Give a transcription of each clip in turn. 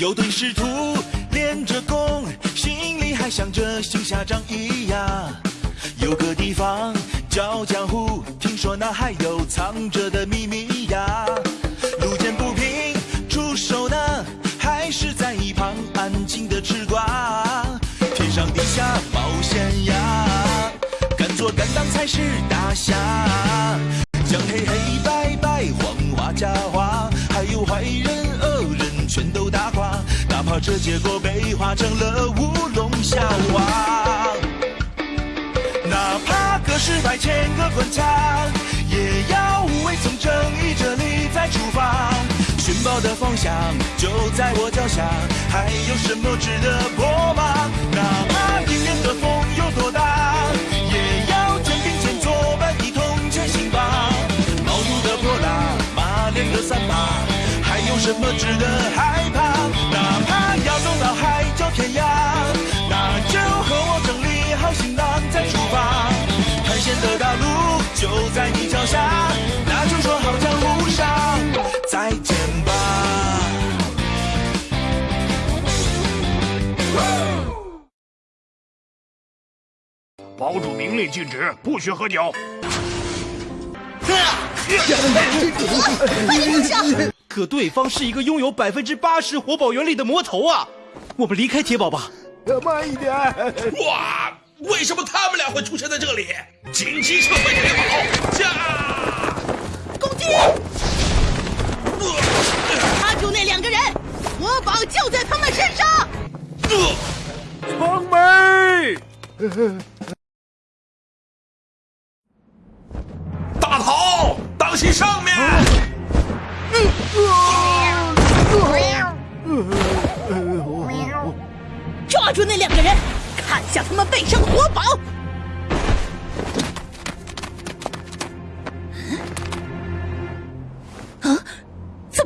有对师徒练着功，心里还想着行侠仗义呀。有个地方叫江湖，听说那还有藏着的秘密呀。路见不平出手呢，还是在一旁安静的吃瓜。天上地下冒险呀，敢做敢当才是大侠。将黑黑白白黄花假花，还有坏人，怕这结果被画成了乌龙笑话。哪怕隔世百千个关卡，也要无畏从正义这里再出发。寻宝的方向就在我脚下，还有什么值得破吗？哪怕迎面的风有多大，也要肩并肩作伴一同前行吧。毛肚的泼辣，马脸的三八，什么值得害怕？哪怕要走到海角天涯，那就和我整理好行囊再出发。探险的大路就在你脚下，那就说好江湖上再见吧。堡主明令禁止，不许喝酒。可对方是一个拥有百分之八十活宝原力的魔头啊！我们离开铁堡吧。慢一点。哇！为什么他们俩会出现在这里？紧急撤回铁堡！驾！攻击！抓住那两个人，活宝就在他们身上。城门！大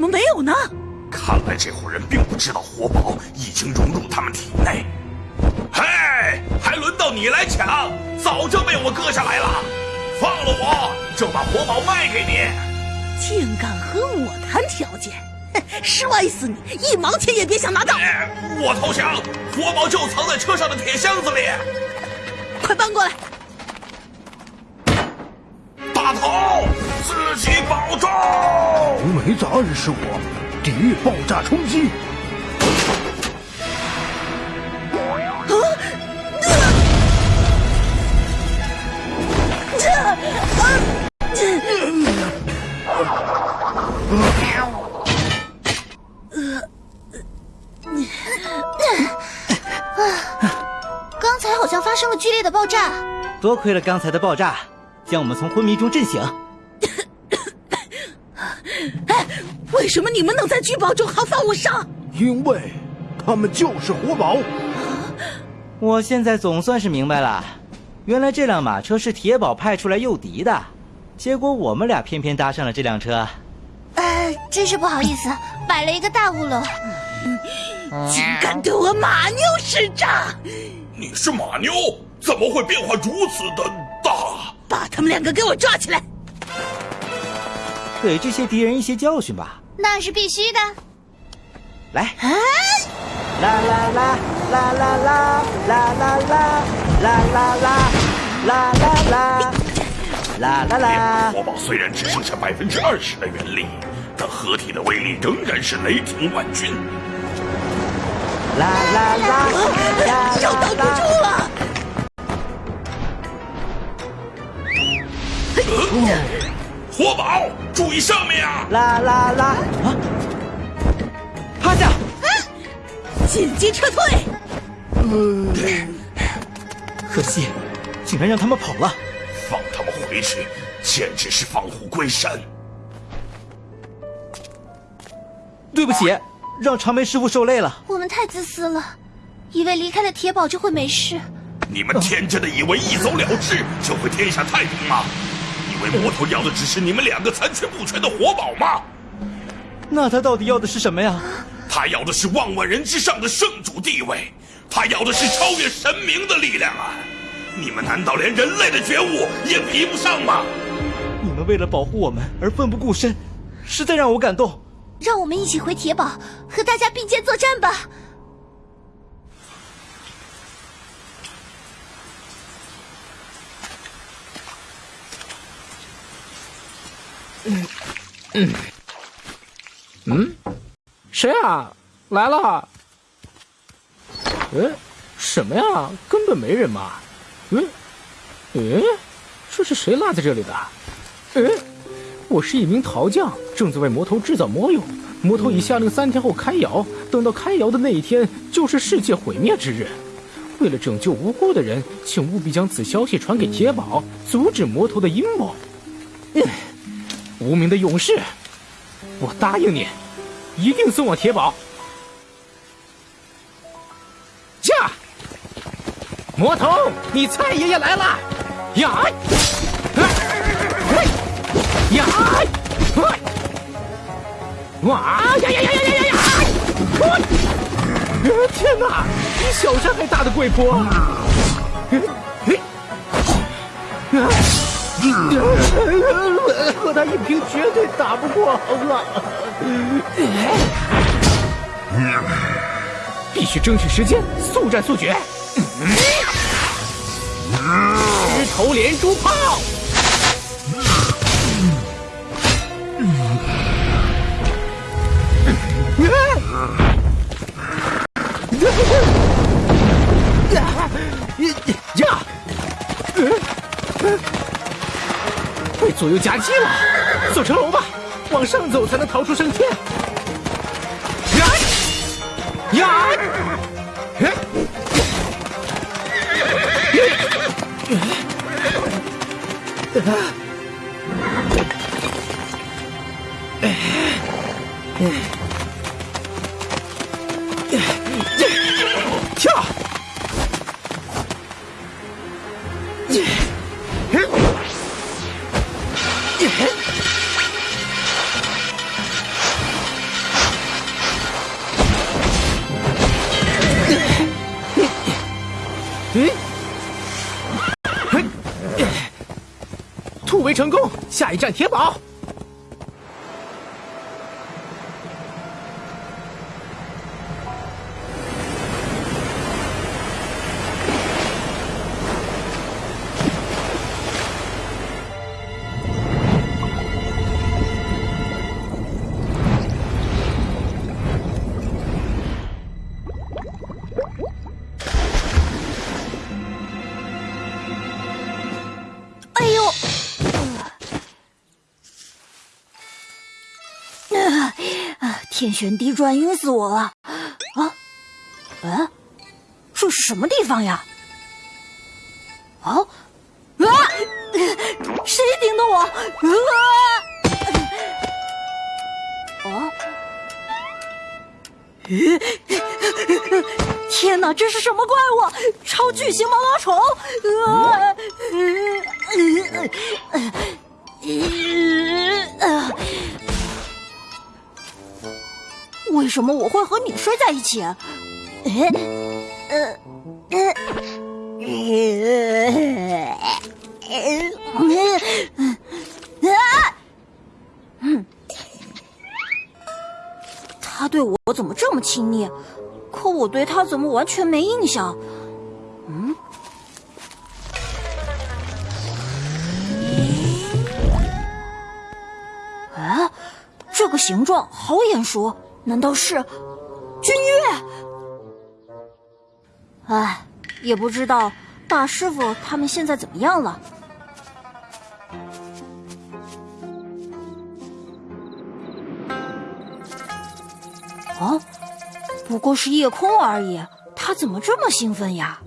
么没有呢？看来这伙人并不知道活宝已经融入他们体内。嘿，还轮到你来抢？早就被我割下来了。放了我，就把活宝卖给你。竟敢和我谈条件，哼摔死你！一毛钱也别想拿到！哎，我投降！活宝就藏在车上的铁箱子里。快搬过来！大头，自己保重。无没子暗示我，抵御爆炸冲击。刚才好像发生了剧烈的爆炸。多亏了刚才的爆炸，将我们从昏迷中震醒。哎，为什么你们能在聚宝中毫发无伤？因为他们就是活宝。我现在总算是明白了，原来这辆马车是铁宝派出来诱敌的，结果我们俩偏偏搭上了这辆车。呃，真是不好意思，摆了一个大乌龙。竟敢对我马妞使诈！你是马妞，怎么会变化如此的大？把他们两个给我抓起来！给这些敌人一些教训吧。那是必须的。来，啊，啦啦啦啦啦啦啦啦啦啦啦啦啦啦啦啦啦啦。活宝虽然只剩下百分之二十的原力，但合体的威力仍然是雷霆万钧。啦啦啦啦手挡注意上面啊！啦啦啦！啊！趴下！紧急撤退！可惜，竟然让他们跑了。放他们回去，简直是放虎归山。对不起，让长眉师傅受累了。我们太自私了，以为离开了铁堡就会没事。你们天真的以为一走了之就会天下太平吗？魔头要的只是你们两个残缺不全的活宝吗？那他到底要的是什么呀？他要的是万万人之上的圣主地位，他要的是超越神明的力量啊！你们难道连人类的觉悟也比不上吗？你们为了保护我们而奋不顾身，实在让我感动。让我们一起回铁堡，和大家并肩作战吧。嗯嗯，谁啊？来了？嗯，什么呀？根本没人嘛。嗯，嗯，这是谁落在这里的？嗯，我是一名陶匠，正在为魔头制造魔俑。魔头已下令三天后开窑，等到开窑的那一天，就是世界毁灭之日。为了拯救无辜的人，请务必将此消息传给铁宝，阻止魔头的阴谋。嗯，无名的勇士，我答应你，一定送我铁堡。驾！魔头，你蔡爷爷来了！呀！呀！哇！呀！呀！呀！呀！呀！呀！天哪，比小山还大的贵坡！和他硬拼绝对打不过啊！必须争取时间，速战速决！石头连珠炮！左右夹击了，走成龙吧，往上走才能逃出升天。呀！呀！跳！突围成功，下一站铁堡。天旋地转，晕死我了！啊，哎，这是什么地方呀？啊啊！谁顶的我？啊！啊！天哪，这是什么怪物？超巨型毛毛虫！啊！为什么我会和你睡在一起？呃呃呃嗯，他对我怎么这么亲昵？可我对他怎么完全没印象？嗯？哎，这个形状好眼熟，难道是君越？哎，也不知道大师傅他们现在怎么样了。啊，不过是夜空而已，他怎么这么兴奋呀？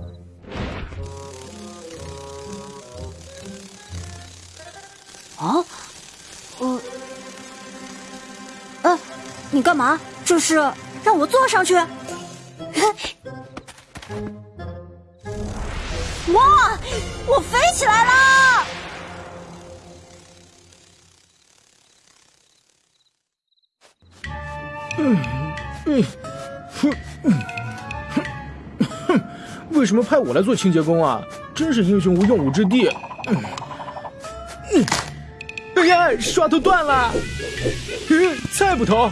你干嘛？这是让我坐上去？哇，我飞起来了！嗯嗯哼嗯哼哼，为什么派我来做清洁工啊？真是英雄无用武之地。哎呀，刷头断了。嗯，再不投，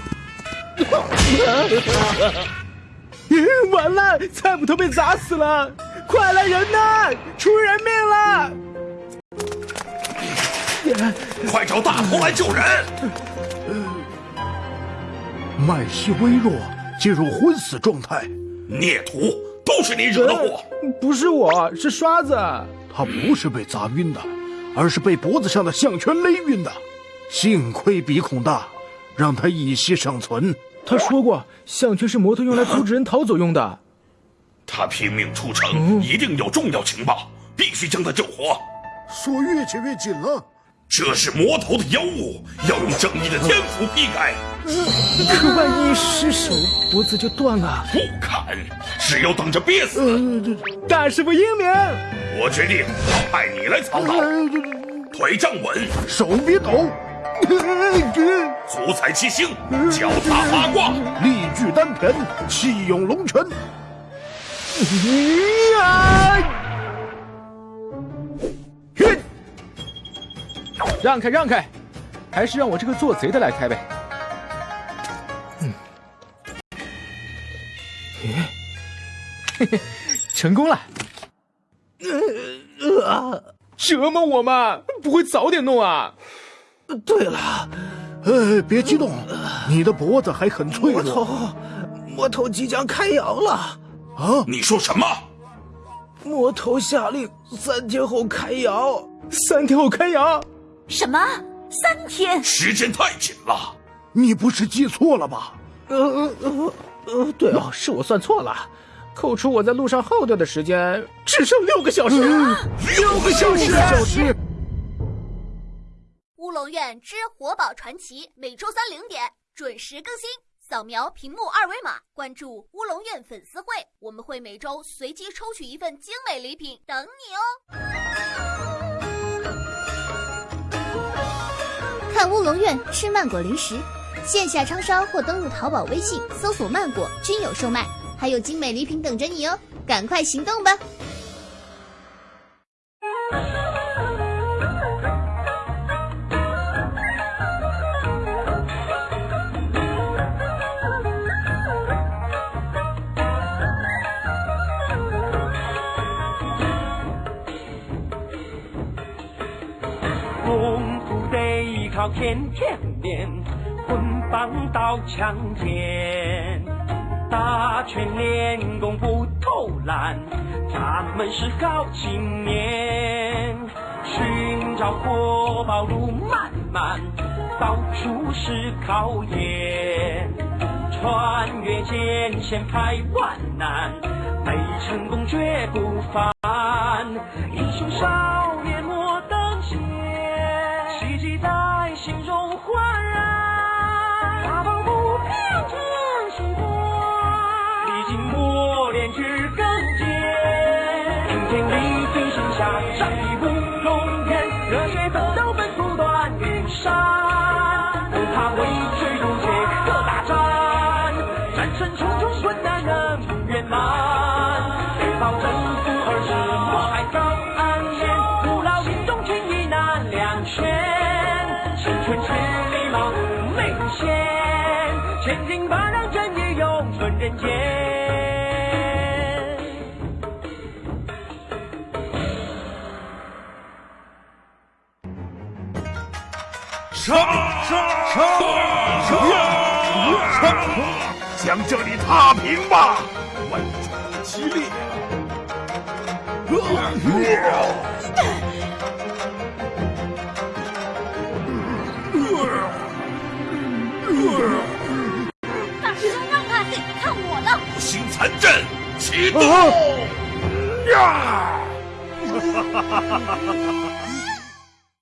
完了，菜捕头被砸死了！快来人呐，出人命了！快找大头来救人！麦西微弱，进入昏死状态。孽徒，都是你惹的祸！不是我，是刷子。他不是被砸晕的，而是被脖子上的项圈勒晕的。幸亏鼻孔大，让他一息尚存。他说过，项圈是摩托用来阻止人逃走用的。他拼命出城，一定有重要情报，必须将他救活。锁越切越紧了。这是魔头的妖物，要用正义的天赋劈开。可万一失手，脖子就断了。不砍，只有等着憋死。大师傅英明。我决定派你来操刀。腿站稳，手别抖。足踩七星，脚踏八卦，力聚丹田，气涌龙泉。呀！哼！让开，让开，还是让我这个做贼的来开呗。嗯，嘿嘿，成功了。折磨我嘛，不会早点弄啊？对了，呃，别激动，你的脖子还很脆弱。魔头，魔头即将开窑了。啊！你说什么？魔头下令三天后开窑。三天后开窑？什么？三天？时间太紧了。你不是记错了吧？呃呃呃，对哦，是我算错了。扣除我在路上耗掉的时间，只剩六个小时。六个小时。之活宝传奇每周三零点准时更新，扫描屏幕二维码关注乌龙院粉丝会，我们会每周随机抽取一份精美礼品等你哦。看乌龙院吃曼果零食，线下超商或登录淘宝、微信搜索“曼果”均有售卖，还有精美礼品等着你哦，赶快行动吧！天天练，棍棒刀枪剑，打拳练功不偷懒，咱们是好青年。寻找国宝路漫漫，到处是考验，穿越艰险排万难，没成功绝不凡。英雄少能圆满，别保征服而是我海高岸线，不劳心中情意难两全。青春千里马，没路险，千金万让正义永存人间。杀杀杀杀杀！将这里踏平吧，万众激烈。大师兄让开，看我的！五行残阵启动！呀！